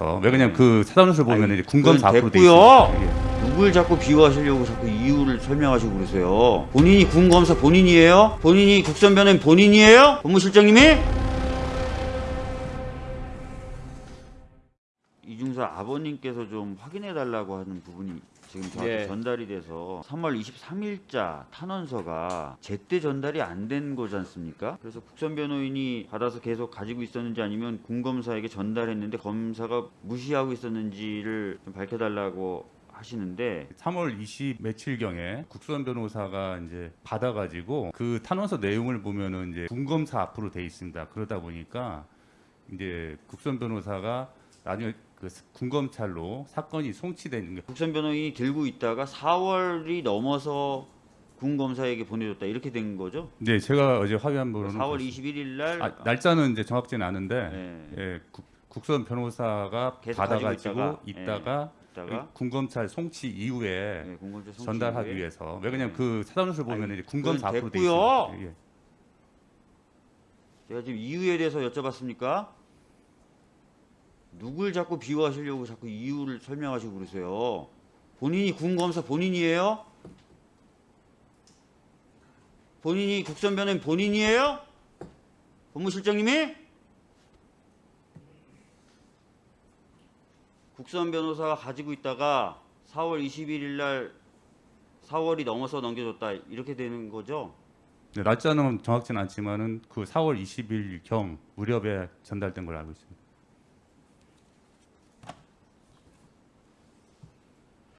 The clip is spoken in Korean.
어, 왜 그냥 그 사단수를 보면 이제 군검사 그건 앞으로 돼 됐고요. 있습니다. 예. 누굴 자꾸 비호하시려고 자꾸 이유를 설명하시고 그러세요? 본인이 군검사 본인이에요? 본인이 국선 변호인 본인이에요? 법무실장님이? 이중사 아버님께서 좀 확인해 달라고 하는 부분이 지금 저한테 예. 전달이 돼서 3월 23일자 탄원서가 제때 전달이 안 된 거지 않습니까? 그래서 국선 변호인이 받아서 계속 가지고 있었는지 아니면 군검사에게 전달했는데 검사가 무시하고 있었는지를 좀 밝혀달라고 하시는데 3월 20 며칠경에 국선 변호사가 이제 받아가지고 그 탄원서 내용을 보면은 이제 군검사 앞으로 돼 있습니다. 그러다 보니까 이제 국선 변호사가 나중에 그 군검찰로 사건이 송치되는 게 국선 변호인이 들고 있다가 4월이 넘어서 군검사에게 보내줬다 이렇게 된 거죠? 네, 제가 어제 확인한 바로는 4월 21일 날 아, 날짜는 이제 정확지는 않은데 네. 예, 국, 국선 변호사가 받아가지고 가지고 있다가, 있다가, 있다가 군검찰 송치 이후에 네, 군검사 송치 전달하기 이후에 위해서 왜 그냥 네. 그 사단수를 보면 이제 군검사 앞으로 돼. 예. 제가 지금 이유에 대해서 여쭤봤습니까? 누굴 자꾸 비호하시려고 자꾸 이유를 설명하시고 그러세요? 본인이 군검사 본인이에요? 본인이 국선 변호인 본인이에요? 법무실장님이? 국선 변호사가 가지고 있다가 4월 21일 날 4월이 넘어서 넘겨줬다 이렇게 되는 거죠? 네, 날짜는 정확치는 않지만은 그 4월 20일 경 무렵에 전달된 걸 알고 있습니다.